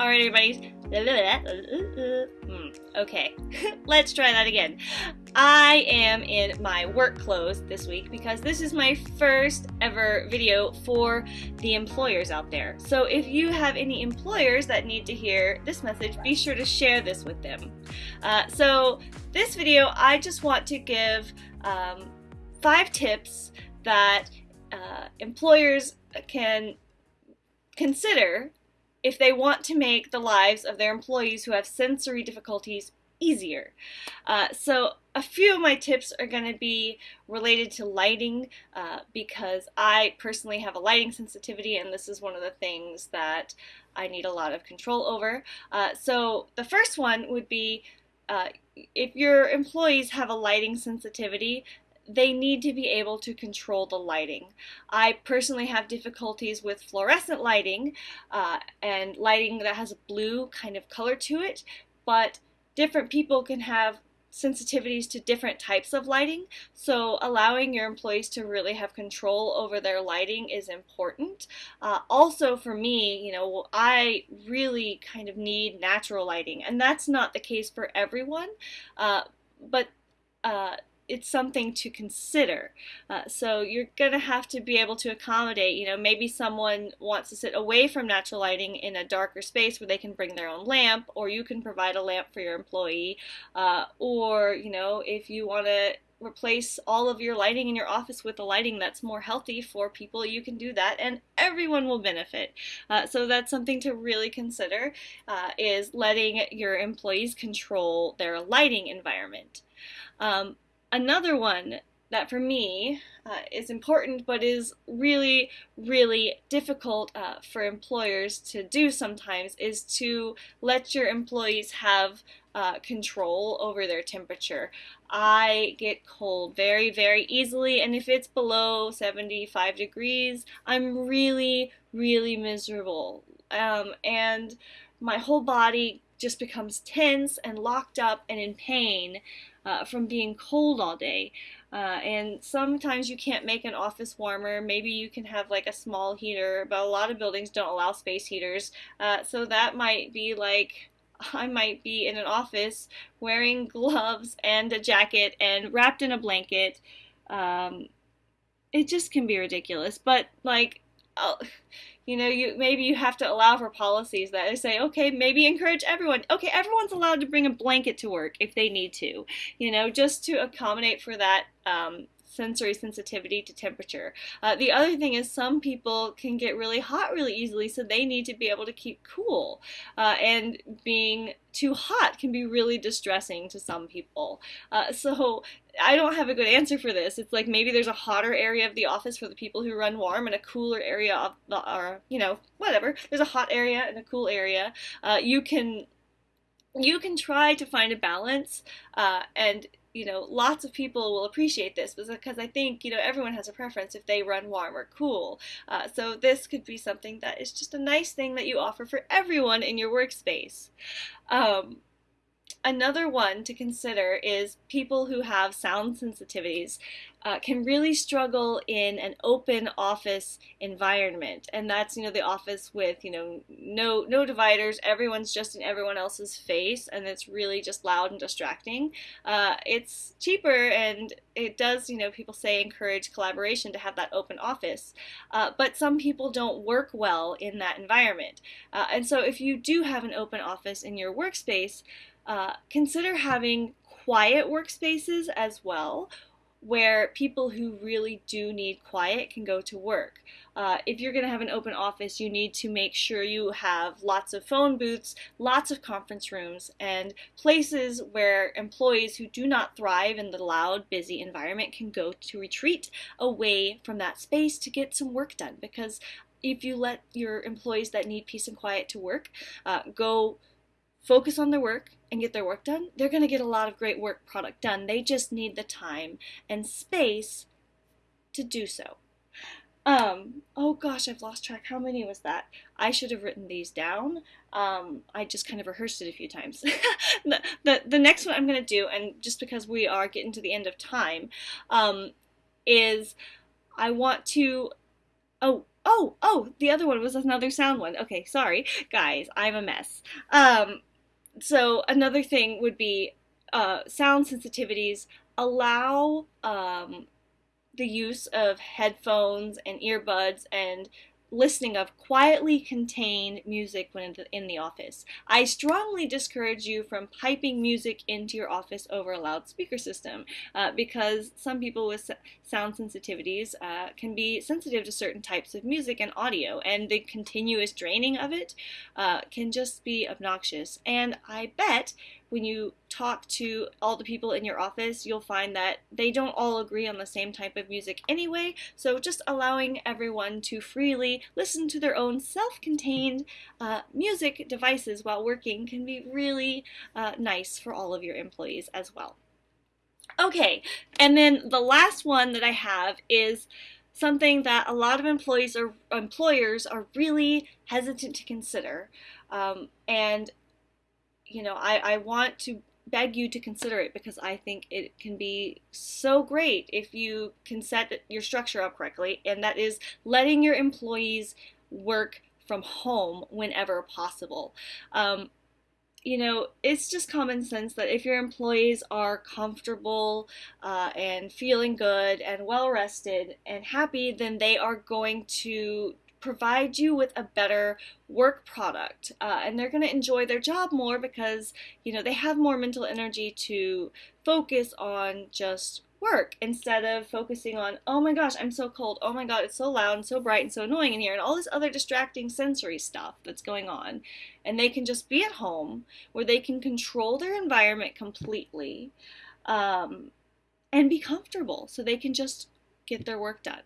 Alright, everybody. Hmm, okay, let's try that again. I am in my work clothes this week because this is my first ever video for the employers out there. So if you have any employers that need to hear this message, be sure to share this with them. Uh, so this video, I just want to give um, five tips that uh, employers can consider if they want to make the lives of their employees who have sensory difficulties easier. Uh, so a few of my tips are going to be related to lighting uh, because I personally have a lighting sensitivity and this is one of the things that I need a lot of control over. Uh, so the first one would be uh, if your employees have a lighting sensitivity, they need to be able to control the lighting. I personally have difficulties with fluorescent lighting uh, and lighting that has a blue kind of color to it, but different people can have sensitivities to different types of lighting so allowing your employees to really have control over their lighting is important uh, also for me you know I really kind of need natural lighting and that's not the case for everyone uh, but uh, it's something to consider. Uh, so you're going to have to be able to accommodate, you know, maybe someone wants to sit away from natural lighting in a darker space where they can bring their own lamp, or you can provide a lamp for your employee, uh, or, you know, if you want to replace all of your lighting in your office with a lighting that's more healthy for people, you can do that and everyone will benefit. Uh, so that's something to really consider uh, is letting your employees control their lighting environment. Um, another one that for me uh, is important but is really, really difficult uh, for employers to do sometimes is to let your employees have uh, control over their temperature. I get cold very, very easily, and if it's below 75 degrees, I'm really, really miserable. Um, and my whole body just becomes tense and locked up and in pain uh, from being cold all day. Uh, and sometimes you can't make an office warmer. Maybe you can have like a small heater, but a lot of buildings don't allow space heaters. Uh, so that might be like I might be in an office wearing gloves and a jacket and wrapped in a blanket. Um, it just can be ridiculous. But like, you know, you maybe you have to allow for policies that say, okay, maybe encourage everyone. Okay, everyone's allowed to bring a blanket to work if they need to, you know, just to accommodate for that um, sensory sensitivity to temperature. Uh, the other thing is some people can get really hot really easily, so they need to be able to keep cool. Uh, and being too hot can be really distressing to some people. Uh, so I don't have a good answer for this. It's like maybe there's a hotter area of the office for the people who run warm and a cooler area of the, or, you know, whatever. There's a hot area and a cool area. Uh, you can you can try to find a balance uh, and you know, lots of people will appreciate this because I think, you know, everyone has a preference if they run warm or cool. Uh, so this could be something that is just a nice thing that you offer for everyone in your workspace. Um, Another one to consider is people who have sound sensitivities uh, can really struggle in an open office environment, and that's you know the office with you know no no dividers, everyone's just in everyone else's face, and it's really just loud and distracting. Uh, it's cheaper, and it does you know people say encourage collaboration to have that open office, uh, but some people don't work well in that environment, uh, and so if you do have an open office in your workspace. Uh, consider having quiet workspaces as well where people who really do need quiet can go to work. Uh, if you're going to have an open office, you need to make sure you have lots of phone booths, lots of conference rooms, and places where employees who do not thrive in the loud, busy environment can go to retreat away from that space to get some work done. Because if you let your employees that need peace and quiet to work uh, go focus on their work and get their work done, they're going to get a lot of great work product done. They just need the time and space to do so. Um, oh gosh, I've lost track. How many was that? I should have written these down. Um, I just kind of rehearsed it a few times. the, the, the next one I'm going to do, and just because we are getting to the end of time, um, is I want to, oh, oh, oh, the other one was another sound one. Okay, sorry, guys, I'm a mess. Um, so another thing would be uh, sound sensitivities. Allow um, the use of headphones and earbuds and listening of quietly contained music when in the office. I strongly discourage you from piping music into your office over a loudspeaker system uh, because some people with sound sensitivities uh, can be sensitive to certain types of music and audio, and the continuous draining of it uh, can just be obnoxious. And I bet when you talk to all the people in your office, you'll find that they don't all agree on the same type of music anyway, so just allowing everyone to freely listen to their own self-contained uh, music devices while working can be really uh, nice for all of your employees as well. Okay, and then the last one that I have is something that a lot of employees or employers are really hesitant to consider. Um, and you know, I, I want to beg you to consider it because I think it can be so great if you can set your structure up correctly, and that is letting your employees work from home whenever possible. Um, you know, it's just common sense that if your employees are comfortable uh, and feeling good and well rested and happy, then they are going to provide you with a better work product uh, and they're going to enjoy their job more because you know they have more mental energy to focus on just work instead of focusing on oh my gosh i'm so cold. Oh my god it's so loud and so bright and so annoying in here and all this other distracting sensory stuff that's going on. And they can just be at home where they can control their environment completely um, and be comfortable. So they can just get their work done.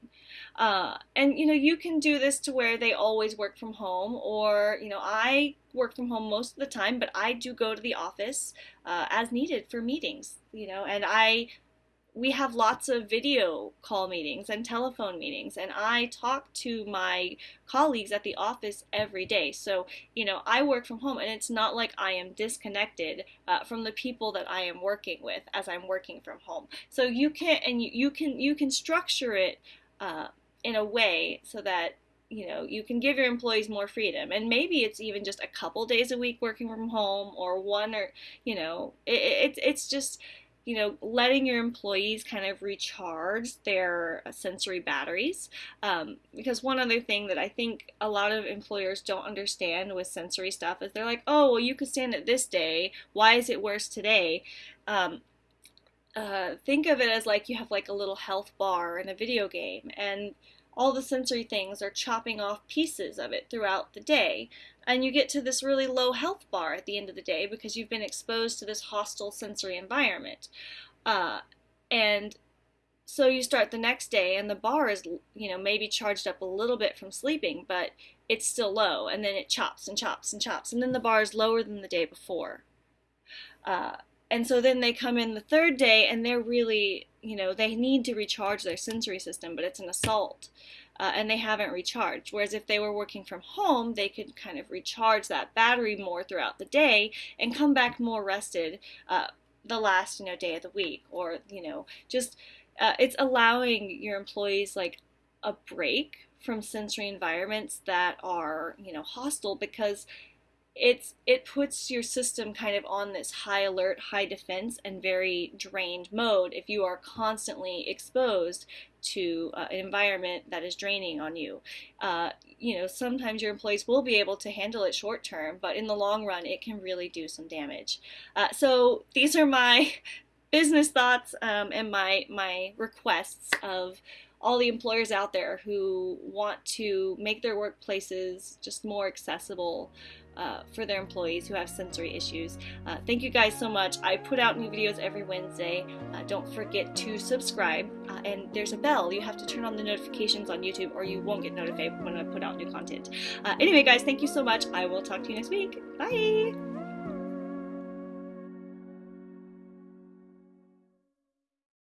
Uh, and you know, you can do this to where they always work from home, or you know, I work from home most of the time, but I do go to the office uh, as needed for meetings. You know, and I we have lots of video call meetings and telephone meetings and i talk to my colleagues at the office every day. So you know i work from home and it's not like i am disconnected uh, from the people that i am working with as i'm working from home. So you can and you, you can you can structure it uh, in a way so that you know you can give your employees more freedom. And maybe it's even just a couple days a week working from home or one or you know it, it, it's just you know, letting your employees kind of recharge their sensory batteries. Um, because one other thing that I think a lot of employers don't understand with sensory stuff is they're like, oh, well, you could stand it this day. Why is it worse today? Um, uh, think of it as like you have like a little health bar in a video game, and all the sensory things are chopping off pieces of it throughout the day. And you get to this really low health bar at the end of the day because you've been exposed to this hostile sensory environment. Uh, and so you start the next day and the bar is, you know, maybe charged up a little bit from sleeping, but it's still low. And then it chops and chops and chops. And then the bar is lower than the day before. Uh, and so then they come in the third day and they're really, you know, they need to recharge their sensory system, but it's an assault. Uh, and they haven't recharged. Whereas if they were working from home, they could kind of recharge that battery more throughout the day and come back more rested uh, the last, you know, day of the week. Or, you know, just uh, it's allowing your employees like a break from sensory environments that are, you know, hostile because it's it puts your system kind of on this high alert, high defense, and very drained mode if you are constantly exposed to uh, an environment that is draining on you. Uh, you know, sometimes your employees will be able to handle it short term, but in the long run, it can really do some damage. Uh, so these are my business thoughts um, and my my requests of all the employers out there who want to make their workplaces just more accessible uh, for their employees who have sensory issues. Uh, thank you guys so much. I put out new videos every Wednesday. Uh, don't forget to subscribe. Uh, and there's a bell. You have to turn on the notifications on YouTube or you won't get notified when I put out new content. Uh, anyway, guys, thank you so much. I will talk to you next week. Bye!